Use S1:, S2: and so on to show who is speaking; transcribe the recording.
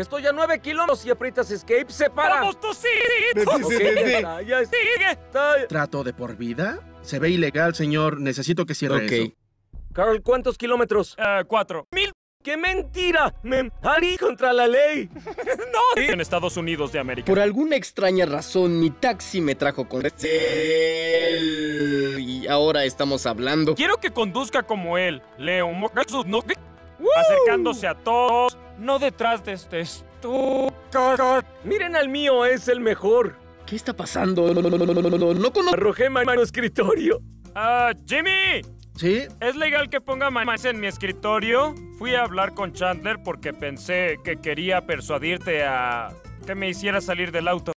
S1: Estoy a 9 kilómetros y aprietas escape, se para.
S2: ¡Vamos, tú sí!
S1: Ok, ya está, ya está.
S2: ¡Sigue!
S1: Está-
S3: ¿Trato de por vida? Se ve ilegal, señor. Necesito que cierre
S4: Ok.
S3: eso.
S1: Carl, ¿cuántos kilómetros?
S2: Eh, cuatro. ¡Mil!
S1: ¡Qué mentira! ¡Me harí contra la ley!
S2: ¡No! En Estados Unidos de América.
S4: Por alguna extraña razón, mi taxi me trajo con él. Y ahora estamos hablando.
S2: Quiero que conduzca como él. Leo, acercándose a todos, no detrás de este estúpido.
S1: Miren al mío, es el mejor.
S4: ¿Qué está pasando? No, no, no, no, no, no, no, no conozco.
S1: Arrojé mano escritorio.
S2: Ah, Jimmy,
S3: ¿Sí?
S2: ¿es legal que ponga en mi escritorio? Fui a hablar con Chandler porque pensé que quería persuadirte a que me hiciera salir del auto.